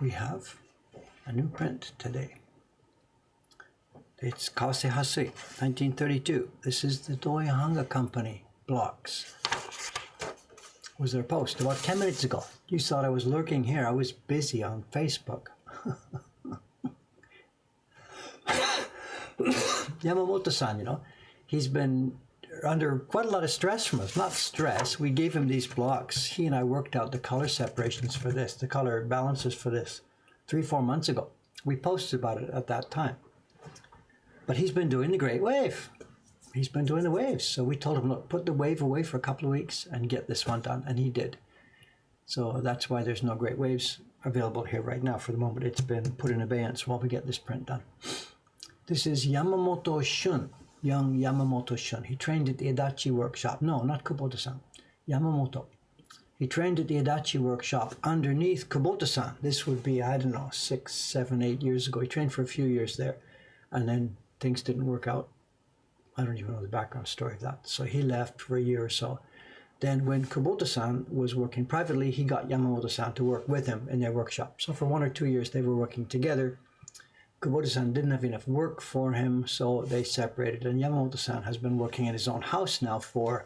we have a new print today. It's Kawase Hasui, 1932. This is the Doi Hanga Company blocks. Was there a post about 10 minutes ago? You thought I was lurking here. I was busy on Facebook. Yamamoto-san, you know, he's been under quite a lot of stress from us. Not stress. We gave him these blocks. He and I worked out the color separations for this, the color balances for this, three, four months ago. We posted about it at that time. But he's been doing the Great Wave. He's been doing the waves. So we told him, look, put the wave away for a couple of weeks and get this one done. And he did. So that's why there's no Great Waves available here right now for the moment. It's been put in abeyance while we get this print done. This is Yamamoto Shun, young Yamamoto Shun. He trained at the Adachi workshop. No, not Kubota-san. Yamamoto. He trained at the Adachi workshop underneath Kubota-san. This would be, I don't know, six, seven, eight years ago. He trained for a few years there. And then things didn't work out. I don't even know the background story of that. So he left for a year or so. Then when Kubota-san was working privately, he got Yamamoto-san to work with him in their workshop. So for one or two years, they were working together Kubota-san didn't have enough work for him, so they separated. And Yamamoto-san has been working in his own house now for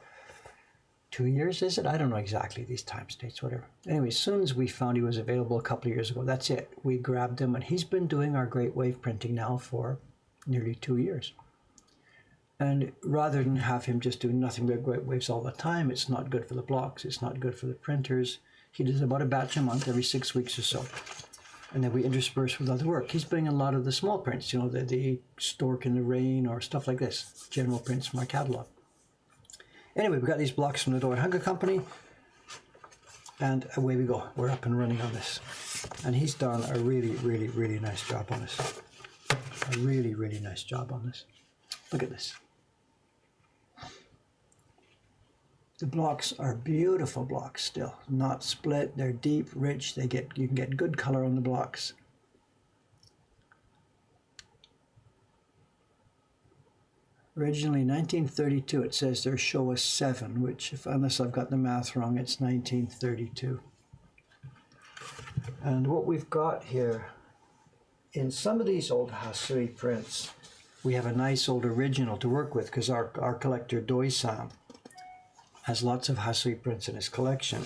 two years, is it? I don't know exactly these time states, whatever. Anyway, as soon as we found he was available a couple of years ago, that's it. We grabbed him, and he's been doing our Great Wave printing now for nearly two years. And rather than have him just do nothing but Great Waves all the time, it's not good for the blocks, it's not good for the printers. He does about a batch a month every six weeks or so and then we intersperse with other work. He's bringing a lot of the small prints, you know, the, the Stork in the Rain or stuff like this, general prints from our catalog. Anyway, we've got these blocks from the Doi Hanga Company, and away we go. We're up and running on this. And he's done a really, really, really nice job on this. A really, really nice job on this. Look at this. The blocks are beautiful blocks still, not split. They're deep, rich. They get you can get good color on the blocks. Originally 1932, it says there's Showa 7, which, if, unless I've got the math wrong, it's 1932. And what we've got here, in some of these old Hasui prints, we have a nice old original to work with because our, our collector Doi-san has lots of Hasui prints in his collection.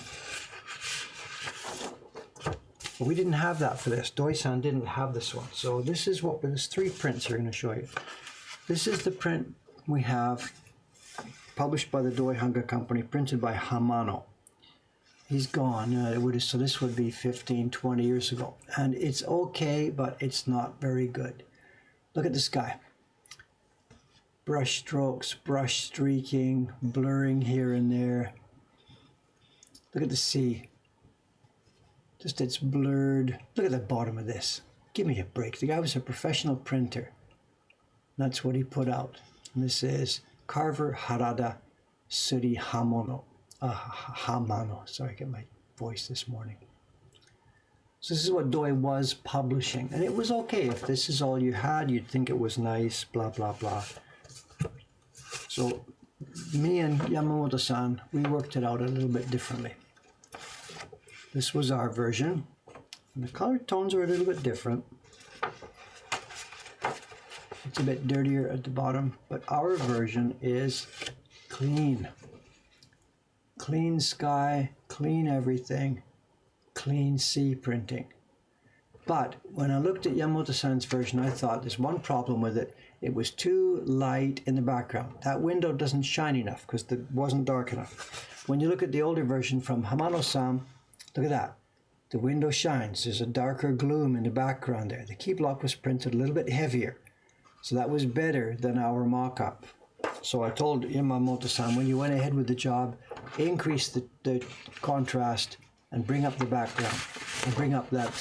We didn't have that for this. Doi-san didn't have this one. So this is what, there's three prints we're going to show you. This is the print we have published by the Doi Hanga Company, printed by Hamano. He's gone. Uh, would, so this would be 15, 20 years ago. And it's okay, but it's not very good. Look at this guy brush strokes, brush streaking, blurring here and there. Look at the sea. Just it's blurred. Look at the bottom of this. Give me a break. The guy was a professional printer. That's what he put out. And this is Carver Harada Suri Hamono. Uh, Hamano. Sorry, I get my voice this morning. So this is what Doi was publishing. And it was okay. If this is all you had, you'd think it was nice, blah, blah, blah. So me and Yamamoto-san, we worked it out a little bit differently. This was our version. And the color tones are a little bit different. It's a bit dirtier at the bottom, but our version is clean. Clean sky, clean everything, clean sea printing. But when I looked at Yamamoto-san's version, I thought there's one problem with it. It was too light in the background. That window doesn't shine enough because it wasn't dark enough. When you look at the older version from Hamano-san, look at that. The window shines. There's a darker gloom in the background there. The key block was printed a little bit heavier. So that was better than our mock-up. So I told Yamamoto-san, when you went ahead with the job, increase the, the contrast and bring up the background and bring up that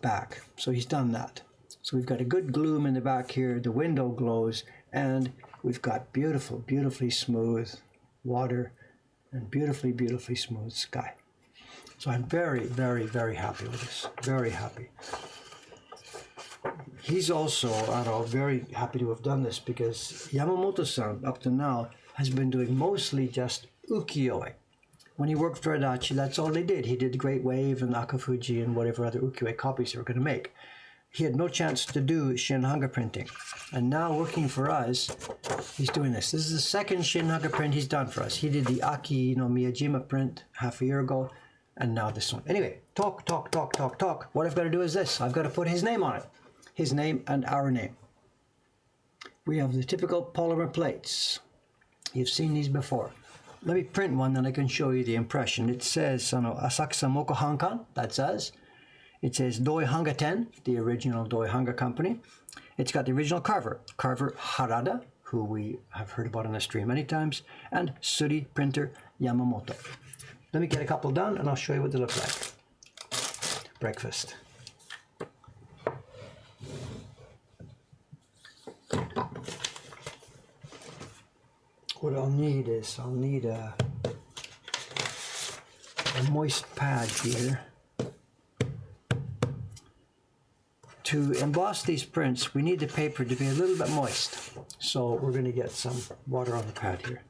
back. So he's done that. So we've got a good gloom in the back here, the window glows, and we've got beautiful, beautifully smooth water and beautifully, beautifully smooth sky. So I'm very, very, very happy with this. Very happy. He's also, I know, very happy to have done this because Yamamoto-san, up to now, has been doing mostly just ukiyo-e. when he worked for Adachi, that's all they did. He did the Great Wave and Akafuji and whatever other ukiyo-e copies they were going to make. He had no chance to do Shin printing. And now working for us, he's doing this. This is the second Shin print he's done for us. He did the Aki no Miyajima print half a year ago, and now this one. Anyway, talk, talk, talk, talk, talk. What I've got to do is this. I've got to put his name on it. His name and our name. We have the typical polymer plates. You've seen these before. Let me print one, then I can show you the impression. It says, Asakusa Mokuhankan, that says. It says Doi 10, the original Doi Hanga company. It's got the original carver, carver Harada, who we have heard about on the stream many times, and Suri printer Yamamoto. Let me get a couple done and I'll show you what they look like. Breakfast. What I'll need is I'll need a, a moist pad here. To emboss these prints, we need the paper to be a little bit moist. So we're going to get some water on the pad here.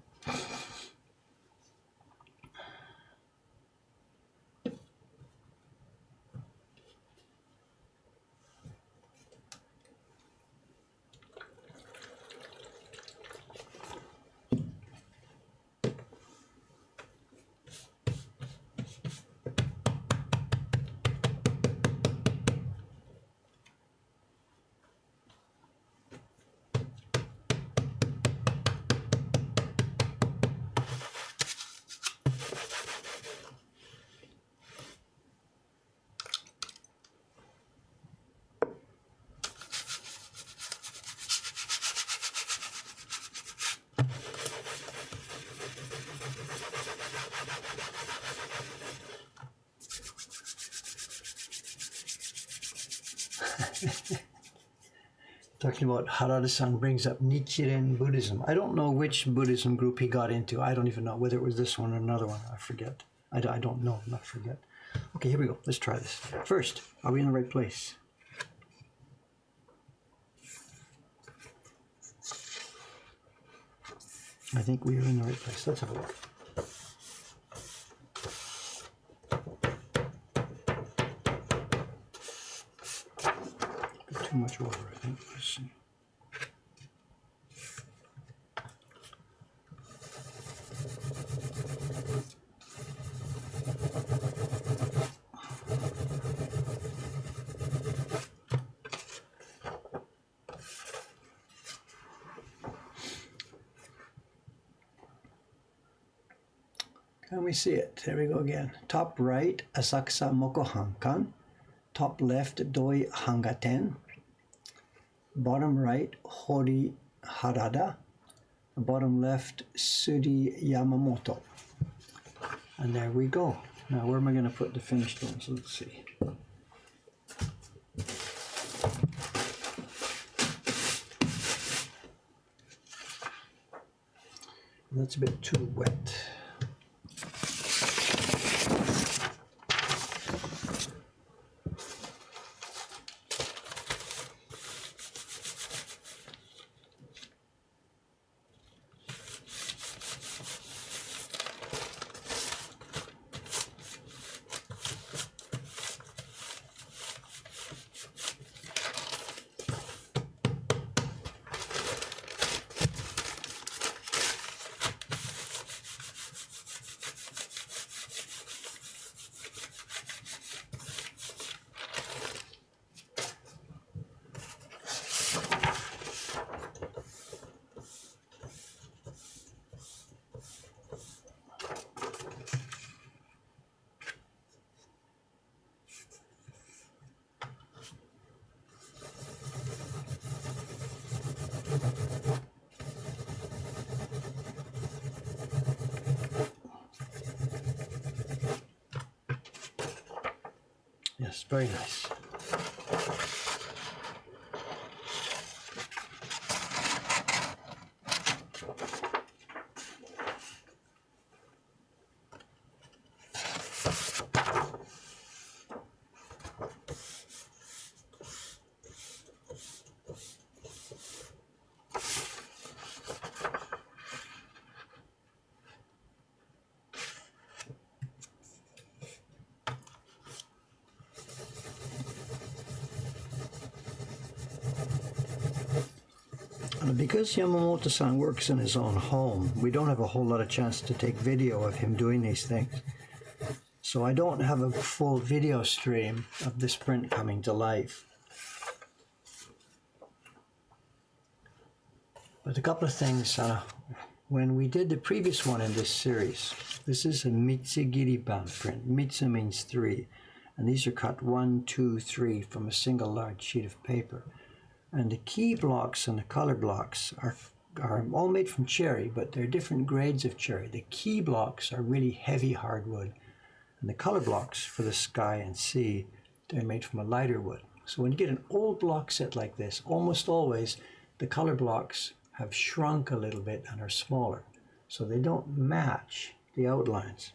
Talking about Harada-san brings up Nichiren Buddhism. I don't know which Buddhism group he got into. I don't even know whether it was this one or another one. I forget. I, I don't know. Not forget. Okay, here we go. Let's try this. First, are we in the right place? I think we are in the right place. Let's have a look. too much I think. Let's see. Can we see it? There we go again. Top right, Asakusa Mokuhankan. Top left, Doi Hangaten bottom right Hori Harada, bottom left Suri Yamamoto. And there we go. Now where am I going to put the finished ones? Let's see. That's a bit too wet. Yes, very nice. Because Yamamoto-san works in his own home, we don't have a whole lot of chance to take video of him doing these things. So I don't have a full video stream of this print coming to life. But a couple of things, uh, when we did the previous one in this series, this is a Mitsugiri-ban print. Mitsu means three, and these are cut one, two, three from a single large sheet of paper. And the key blocks and the color blocks are, are all made from cherry, but they're different grades of cherry. The key blocks are really heavy hardwood, and the color blocks for the sky and sea, they're made from a lighter wood. So when you get an old block set like this, almost always the color blocks have shrunk a little bit and are smaller. So they don't match the outlines.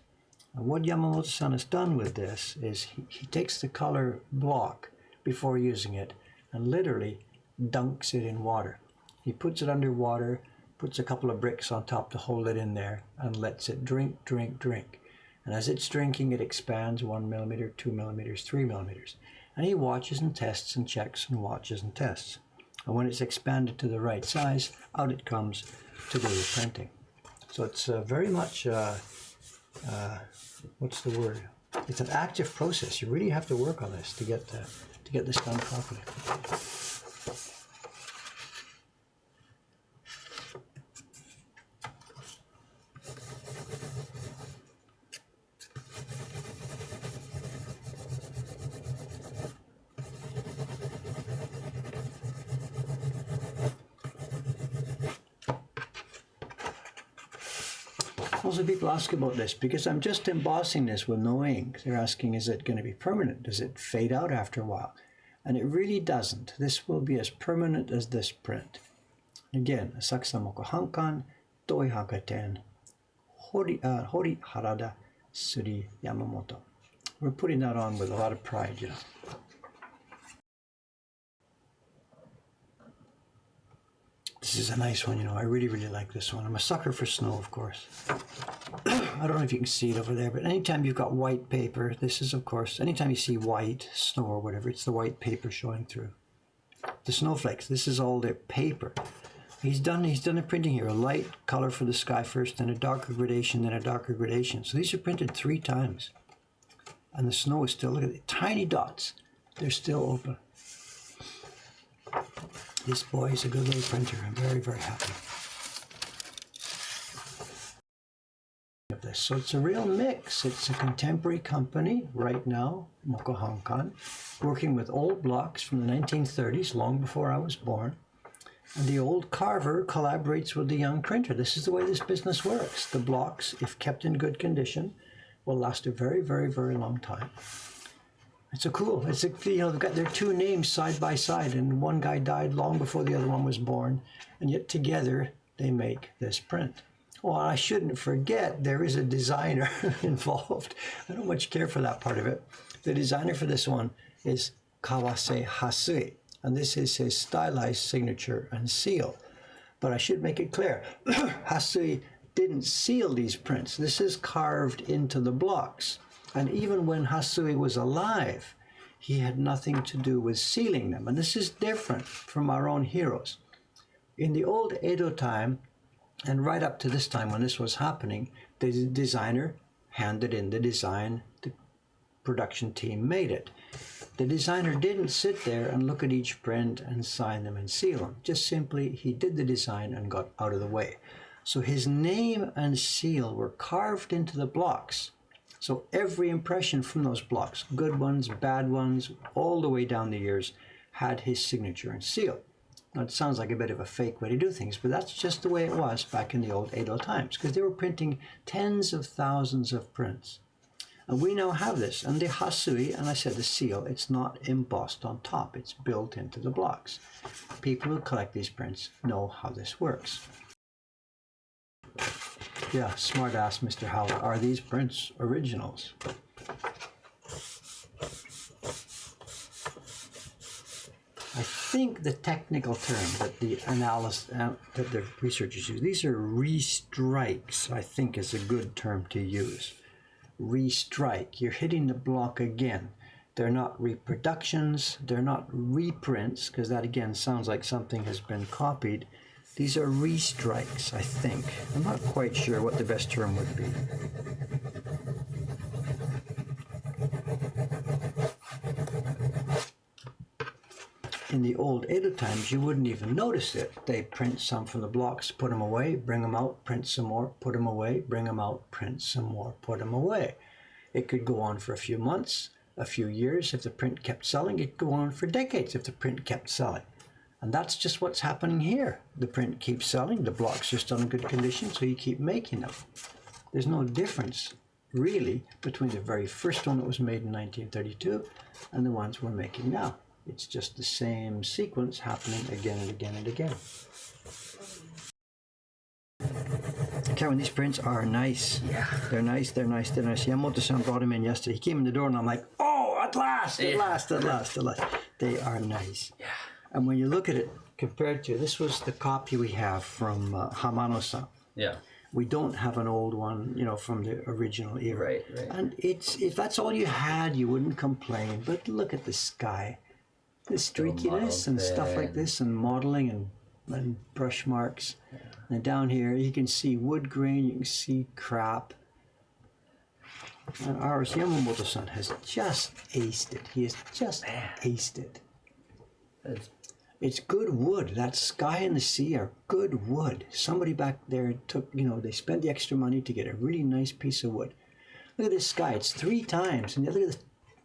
And what Yamamoto-san has done with this is he, he takes the color block before using it and literally dunks it in water. He puts it under water, puts a couple of bricks on top to hold it in there, and lets it drink, drink, drink. And as it's drinking, it expands one millimeter, two millimeters, three millimeters. And he watches and tests and checks and watches and tests. And when it's expanded to the right size, out it comes to do the printing. So it's uh, very much, uh, uh, what's the word? It's an active process. You really have to work on this to get, uh, to get this done properly. Also, ask about this because I'm just embossing this with no ink. They're asking, is it going to be permanent? Does it fade out after a while? And it really doesn't. This will be as permanent as this print. Again, Asakusa Mokuhankan, Doi Hangaten, Hori, uh, Hori Harada Suri Yamamoto. We're putting that on with a lot of pride, you know. This is a nice one, you know. I really, really like this one. I'm a sucker for snow, of course. I don't know if you can see it over there, but anytime you've got white paper, this is, of course, anytime you see white, snow or whatever, it's the white paper showing through. The snowflakes, this is all their paper. He's done, he's done a printing here, a light color for the sky first, then a darker gradation, then a darker gradation. So these are printed three times. And the snow is still, look at the tiny dots. They're still open. This boy is a good little printer. I'm very, very happy. So it's a real mix. It's a contemporary company right now, Mokuhankan, working with old blocks from the 1930s, long before I was born. And the old carver collaborates with the young printer. This is the way this business works. The blocks, if kept in good condition, will last a very, very, very long time. It's so cool. It's a, you know they've got their two names side by side, and one guy died long before the other one was born, and yet together they make this print. Well, I shouldn't forget there is a designer involved. I don't much care for that part of it. The designer for this one is Kawase Hasui, and this is his stylized signature and seal. But I should make it clear, Hasui didn't seal these prints. This is carved into the blocks. And even when Hasui was alive, he had nothing to do with sealing them. And this is different from our own heroes. In the old Edo time, and right up to this time when this was happening, the designer handed in the design, the production team made it. The designer didn't sit there and look at each print and sign them and seal them. Just simply, he did the design and got out of the way. So his name and seal were carved into the blocks so every impression from those blocks, good ones, bad ones, all the way down the years, had his signature and seal. Now it sounds like a bit of a fake way to do things, but that's just the way it was back in the old Edo times, because they were printing tens of thousands of prints. And we now have this, and the hasui, and I said the seal, it's not embossed on top, it's built into the blocks. People who collect these prints know how this works. Yeah, smart ass Mr. Howard. Are these prints originals? I think the technical term that the analyst uh, that the researchers use, these are restrikes, I think is a good term to use. Restrike, you're hitting the block again. They're not reproductions, they're not reprints, because that again sounds like something has been copied. These are restrikes, I think. I'm not quite sure what the best term would be. In the old Edo times, you wouldn't even notice it. They print some from the blocks, put them away, bring them out, print some more, put them away, bring them out, print some more, put them away. It could go on for a few months, a few years if the print kept selling. It could go on for decades if the print kept selling. And that's just what's happening here. The print keeps selling, the blocks are still in good condition, so you keep making them. There's no difference, really, between the very first one that was made in 1932 and the ones we're making now. It's just the same sequence happening again and again and again. Karen, these prints are nice. Yeah. They're nice, they're nice, they're nice. Yamamoto-san brought them in yesterday. He came in the door and I'm like, oh, at last, at Yeah. last, at last, at last. They are nice. Yeah. And when you look at it compared to, this was the copy we have from uh, Hamano-san. Yeah. We don't have an old one, you know, from the original era. Right, right. And it's if that's all you had, you wouldn't complain. But look at the sky, the streakiness and stuff like this, and modeling and and brush marks. And down here, you can see wood grain, you can see crap. And ours, Yamamoto-san, has just aced it. He has just aced it. That's, It's good wood. That sky and the sea are good wood. Somebody back there took, you know, they spent the extra money to get a really nice piece of wood. Look at this sky. It's three times. And look at the,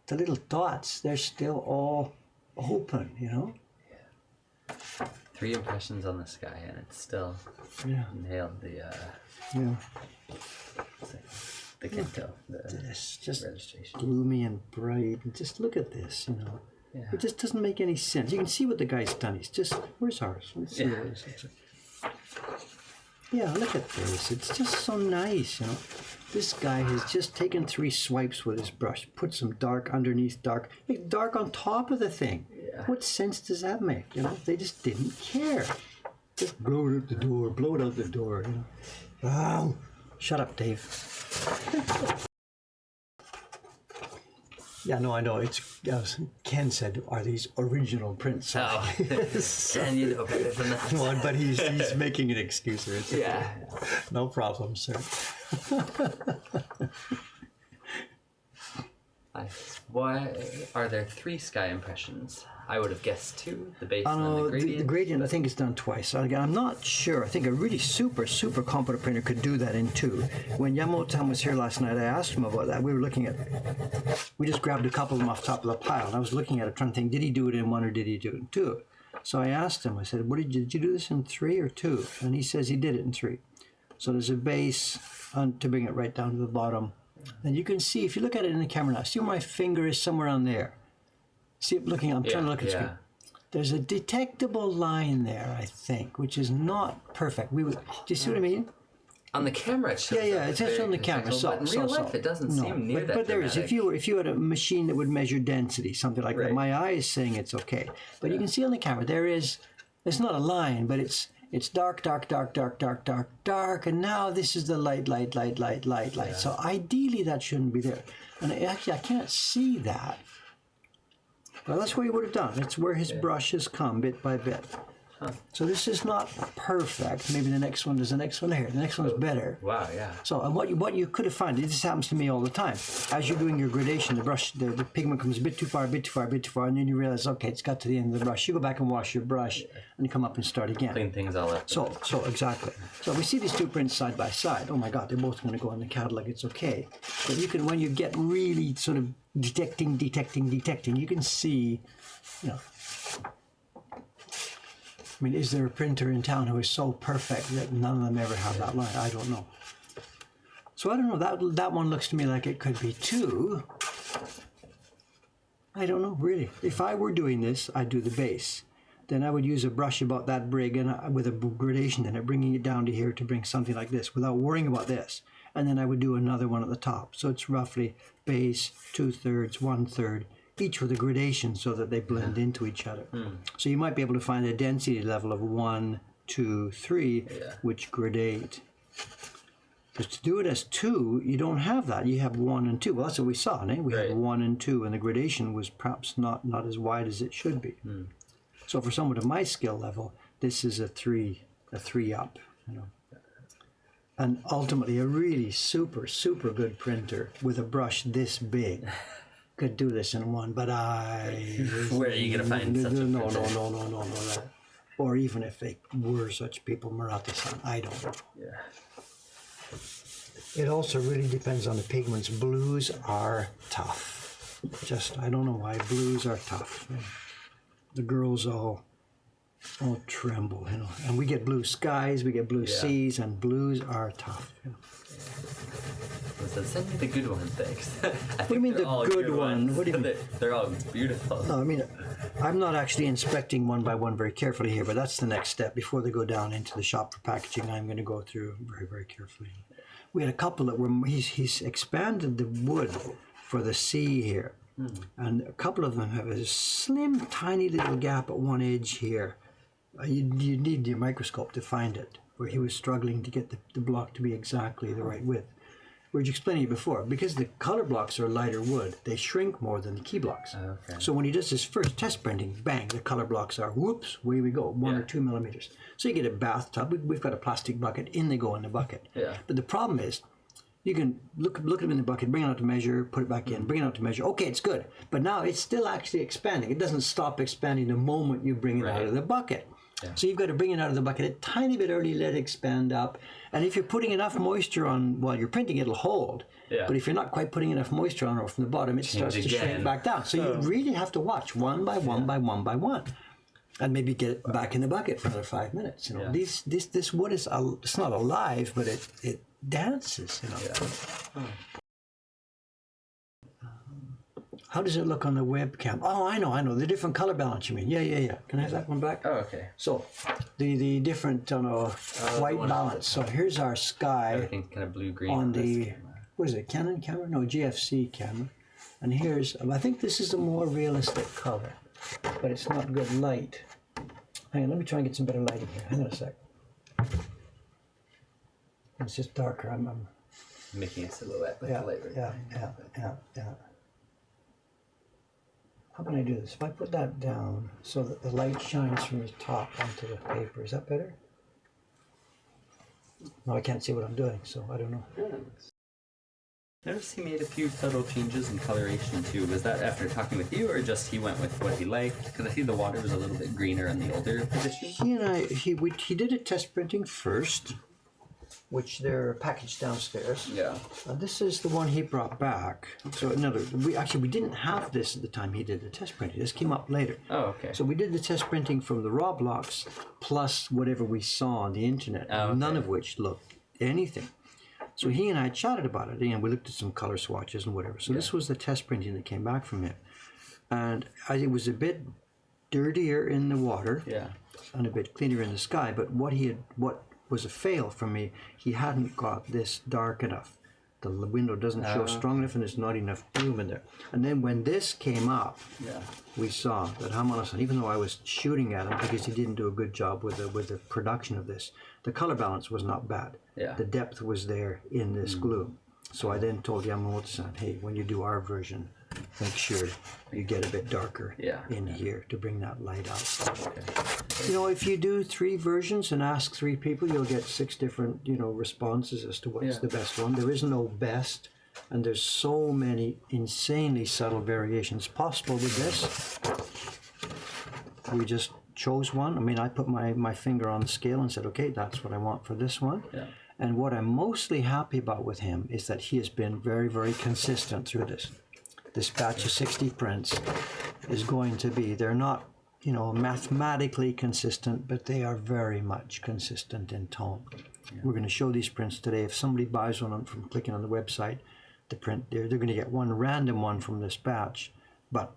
the little dots. They're still all open, you know? three impressions on the sky, and it's still Yeah. nailed the uh, Yeah. the Kento, the This just registration. gloomy and bright. And just look at this, you know. Yeah. It just doesn't make any sense. You can see what the guy's done. He's just, where's ours? Let's see Yeah. Yeah, look at this. It's just so nice, you know. This guy has just taken three swipes with his brush, put some dark underneath dark, like dark on top of the thing. Yeah. What sense does that make? You know, they just didn't care. Just blow it out the door, blow it out the door. You know. Wow. Shut up, Dave. yeah, no, I know. It's Ken said. Are these original prints? Oh, and you know better than that. Well, but he's he's making an excuse. It's. Yeah. No problem, sir. Why are there three sky impressions? I would have guessed two. The base I and then know uh, the the, gradient. I think it's done twice. So I'm not sure. I think a really super super competent printer could do that in two. When Yamamoto was here last night, I asked him about that. We were looking at. We just grabbed a couple of them off the top of the pile, and I was looking at it, trying to think: Did he do it in one or did he do it in two? So I asked him. I said, "What did you, did you do this in three or two? And he says he did it in three. So there's a base on, to bring it right down to the bottom. And you can see if you look at it in the camera now. See where my finger is somewhere on there. See, looking. I'm trying to look at the yeah. screen. There's a detectable line there, I think, which is not perfect. We would, do you see what I mean? On the camera, it shows Yeah, yeah, it's just on the camera. So, but in real so. life, it doesn't No, seem near but, that but there is. If you were, if you had a machine that would measure density, something like that, my eye is saying it's okay. But you can see on the camera there is. It's not a line, but it's it's dark, dark, dark, dark, dark, dark, dark, and now this is the light, light, light, light, light, light. So ideally that shouldn't be there. And actually, I can't see that. Well, that's what he would have done. It's where his brush has come bit by bit. So this is not perfect. Maybe the next one is the next one here. The next one is better. Wow, yeah. So, and what you what you could have found, this happens to me all the time. As you're doing your gradation, the brush, the, the pigment comes a bit too far, a bit too far, a bit too far, and then you realize, okay, it's got to the end of the brush. You go back and wash your brush, and come up and start again. Clean things all up. So, so exactly. So we see these two prints side by side. Oh my God, they're both going to go in the catalog. It's okay. But you can, when you get really sort of detecting, detecting, detecting, you can see, you know. I mean, is there a printer in town who is so perfect that none of them ever have that line? I don't know. So I don't know. That that one looks to me like it could be two. I don't know really. If I were doing this, I'd do the base. Then I would use a brush about that big and I- with a gradation in it, bringing it down to here to bring something like this without worrying about this. And then I would do another one at the top. So it's roughly base, two thirds, one third, each with a gradation so that they blend into each other. So you might be able to find a density level of one, two, three, Yeah. which gradate. Because to do it as two, you don't have that. You have one and two. Well, that's what we saw. Eh? We Right. have one and two, and the gradation was perhaps not, not as wide as it should be. So for someone of my skill level, this is a three a three up, you know. And ultimately, a really super, super good printer with a brush this big could do this in one. But I, Where are you gonna find such a no, no, printer? no, no, no, no. Or even if they were such people, Murata-san, I don't know. Yeah. It also really depends on the pigments. Blues are tough. Just I don't know why blues are tough. The girls all all tremble, you know. And we get blue skies, we get blue Yeah. seas, and blues are tough. You know. So send me the good one, thanks. What do you mean the good one? What do you mean? They're, they're all beautiful. No, I mean, I'm not actually inspecting one by one very carefully here, but that's the next step. Before they go down into the shop for packaging, I'm going to go through very, very carefully. We had a couple that were, he's, he's expanded the wood for the sea here. And a couple of them have a slim, tiny little gap at one edge here. Uh, You, you need your microscope to find it, where he was struggling to get the, the block to be exactly the right width. We were explaining it before, because the color blocks are lighter wood, they shrink more than the key blocks. Oh, okay. So when he does his first test printing, bang, the color blocks are whoops, away we go, one or two millimeters. So you get a bathtub. we- We've got a plastic bucket, in they go in the bucket. Yeah. But the problem is, you can look look at them in the bucket, bring it out to measure, put it back in, mm-hmm. bring it out to measure. Okay, it's good, but now it's still actually expanding. It doesn't stop expanding the moment you bring it out of the bucket. So you've got to bring it out of the bucket a tiny bit early, let it expand up. And if you're putting enough moisture on while you're printing, it'll hold. Yeah. But if you're not quite putting enough moisture on or from the bottom, it starts to again. shrink back down. So you really have to watch one by one by one by one. And maybe get it back in the bucket for another five minutes. You know, Yeah. these this this wood is it's not alive, but it it dances. You know. Yeah. Hmm. How does it look on the webcam? Oh, I know, I know. The different color balance you mean? Yeah, yeah, yeah. Can I have that one back? Oh, okay. So, the the different you know, uh, white balance. So here's our sky kind of blue green on the camera. what is it? Canon camera? No, GFC camera. And here's um, I think this is a more realistic color, but it's not good light. Hang on, let me try and get some better lighting here. Hang on a sec. It's just darker. I'm, I'm making a silhouette with yeah, the light right yeah, yeah, yeah, yeah. How can I do this? If I put that down so that the light shines from the top onto the paper, is that better? No, I can't see what I'm doing, so I don't know. Notice he made a few subtle changes in coloration too. Was that after talking with you, or just he went with what he liked? Because I see the water was a little bit greener in the older position. He and I, he, we, he did a test printing first, which they're packaged downstairs. Yeah. Uh, this is the one he brought back. So another, we actually we didn't have this at the time he did the test printing. This came up later. Oh, okay. So we did the test printing from the raw blocks plus whatever we saw on the internet, Oh, okay. none of which looked anything. So he and I chatted about it, and we looked at some color swatches and whatever. So this was the test printing that came back from him, and I, it was a bit dirtier in the water yeah. and a bit cleaner in the sky. But what he had, what was a fail for me, he hadn't got this dark enough. The window doesn't show Ah. strong enough, and there's not enough bloom in there. And then when this came up, Yeah. we saw that Hamano-san, even though I was shooting at him because he didn't do a good job with the with the production of this, the color balance was not bad. Yeah. The depth was there in this gloom. So I then told Yamamoto-san, hey, when you do our version, make sure you get a bit darker Yeah. in here to bring that light out. Okay. You know, if you do three versions and ask three people, you'll get six different, you know, responses as to what's Yeah. the best one. There is no best, and there's so many insanely subtle variations possible with this. We just chose one. I mean, I put my, my finger on the scale and said, okay, that's what I want for this one. Yeah. And what I'm mostly happy about with him is that he has been very, very consistent through this. This batch of 60 prints is going to be, they're not, you know, mathematically consistent, but they are very much consistent in tone. We're going to show these prints today. If somebody buys one from clicking on the website, the print, they're, they're going to get one random one from this batch, but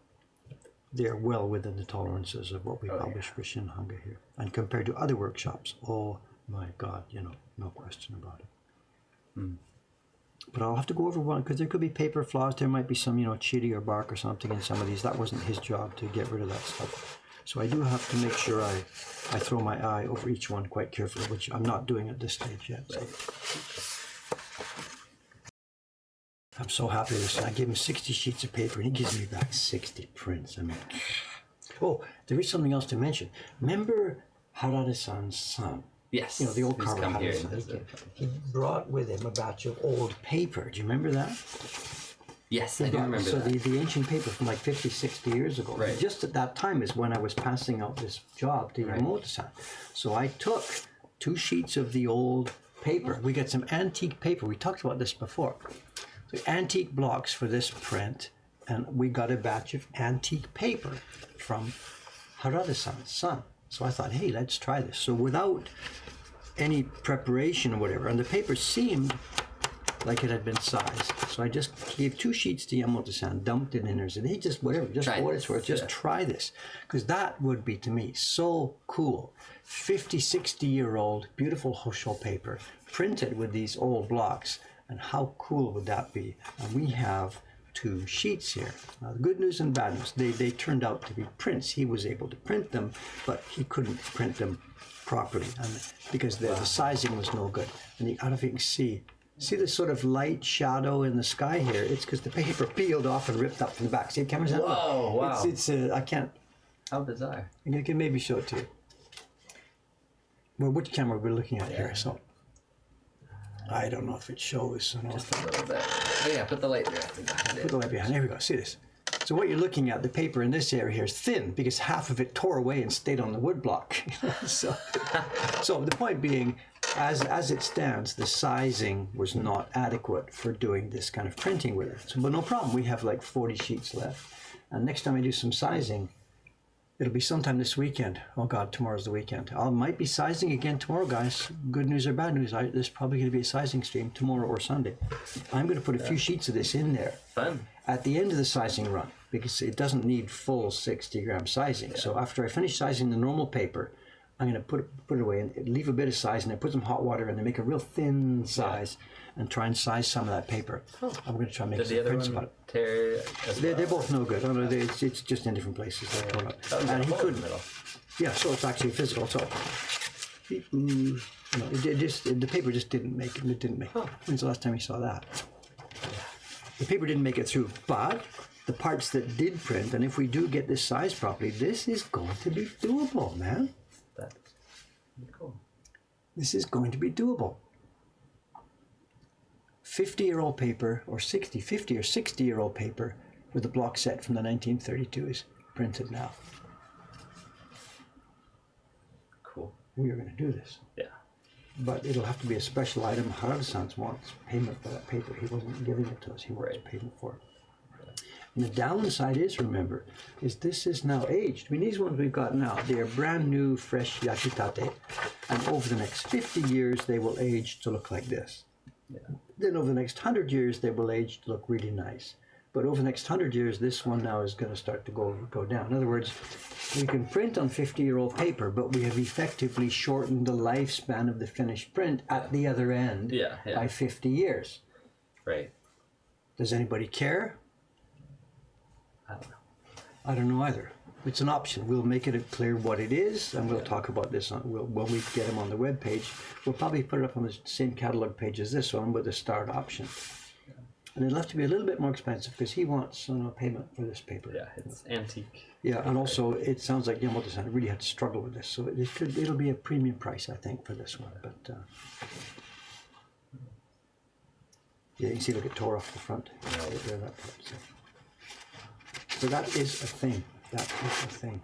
they're well within the tolerances of what we oh, publish for Shinhanga here. And compared to other workshops, oh my God, you know, no question about it. Hmm. But I'll have to go over one because there could be paper flaws. There might be some, you know, chitty or bark or something in some of these. That wasn't his job to get rid of that stuff. So I do have to make sure I, I throw my eye over each one quite carefully, which I'm not doing at this stage yet. So. I'm so happy with this. I gave him 60 sheets of paper and he gives me back 60 prints. I mean, oh, there is something else to mention. Remember Harada-san's son? Yes. you know, the old who's Carl come here He, he brought with him a batch of old paper. Do you remember that? Yes, I do remember so that. the, the ancient paper from like 50, 60 years ago. Right. Just at that time is when I was passing out this job to Right. Yamamoto-san. So I took two sheets of the old paper. We got some antique paper. We talked about this before. So antique blocks for this print, and we got a batch of antique paper from Harada-san's son. So I thought, hey, let's try this. So without any preparation or whatever, and the paper seemed like it had been sized. So I just gave two sheets to Yamamoto-san, dumped it in there, and said, hey, just whatever, just Try for what this, it's worth, just yeah. try this. Because that would be, to me, so cool. 50, 60 year old, beautiful Hosho paper, printed with these old blocks. And how cool would that be? And we have two sheets here. Now, the good news and bad news, they, they turned out to be prints. He was able to print them, but he couldn't print them properly and because the, the sizing was no good. And you, I don't know if you can see, see the sort of light shadow in the sky here? It's because the paper peeled off and ripped up from the back. See, the camera's out. Whoa, wow. It's, it's uh, I can't, How bizarre. I can maybe show it to you. Well, which camera we're looking at here? So I don't know if it shows. Or not. Just a little bit. Oh yeah, put the light directly behind Put it. the light behind. There we go. See this. So what you're looking at, the paper in this area here is thin because half of it tore away and stayed on the wood block. so, so the point being, as as it stands, the sizing was not adequate for doing this kind of printing with it. So, but no problem. We have like 40 sheets left, and next time I do some sizing, it'll be sometime this weekend. Oh God, tomorrow's the weekend. I might be sizing again tomorrow, guys. Good news or bad news? I, there's probably going to be a sizing stream tomorrow or Sunday. I'm going to put a few sheets of this in there Fun. at the end of the sizing run because it doesn't need full 60 gram sizing. So after I finish sizing the normal paper, I'm going to put it, put it away and leave a bit of size and then put some hot water and then make a real thin size and try and size some of that paper. I'm going to try and make some the other prints one about it. tear They're, well? they're both no good. Oh, no, they, it's, it's just in different places. They're torn up. And he couldn't. Yeah, so it's actually physical. So, he- mm, no, it, it just the paper just didn't make it. It didn't make. it. When's the last time you saw that? The paper didn't make it through, but the parts that did print, and if we do get this size properly, this is going to be doable, man. This is going to be doable. 50 year old paper, or 60, 50 or 60 year old paper with a block set from the 1932 is printed now. Cool. We are going to do this. Yeah. But it'll have to be a special item. Harada-san wants payment for that paper. He wasn't giving it to us. He wants Right. payment for it. And the downside is, remember, is this is now aged. I mean, these ones we've got now, they are brand new, fresh yakitate. And over the next 50 years, they will age to look like this. Yeah. Then over the next 100 years, they will age to look really nice. But over the next 100 years, this one now is going to start to go, go down. In other words, we can print on 50 year old paper, but we have effectively shortened the lifespan of the finished print at the other end Yeah, yeah. by 50 years. Right. Does anybody care? I don't know. I don't know either. It's an option. We'll make it clear what it is, and we'll talk about this on, we'll, when we get them on the web page. We'll probably put it up on the same catalog page as this one with the start option. And it'll have to be a little bit more expensive because he wants you know, payment for this paper. Yeah, it's antique. Yeah, and also it sounds like Yamamoto-san really had to struggle with this, so it could it'll be a premium price I think for this one. But uh, yeah, you can see look it tore off the front. There, that part, so. So that is a thing. That is a thing.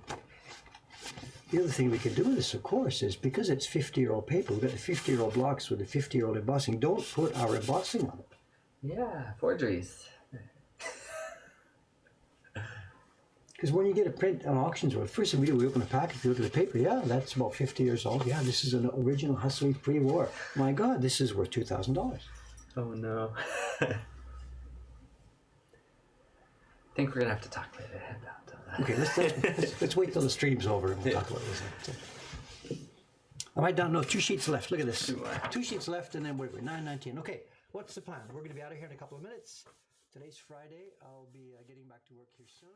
The other thing we can do with this, of course, is because it's 50 year old paper, we've got the 50 year old blocks with the 50 year old embossing. Don't put our embossing on it. Yeah, forgeries. Because when you get a print on auctions, well, first thing we do, we open a package, we look at the paper. Yeah, that's about 50 years old. Yeah, this is an original Hustley pre-war. My God, this is worth $2,000. Oh no. I think we're gonna have to talk later about that. Okay, let's, let's, let's, wait till the stream's over and we'll talk about this. I might down, no, two sheets left. Look at this. Two sheets left and then we're 919. Okay, what's the plan? We're going to be out of here in a couple of minutes. Today's Friday. I'll be uh, getting back to work here soon.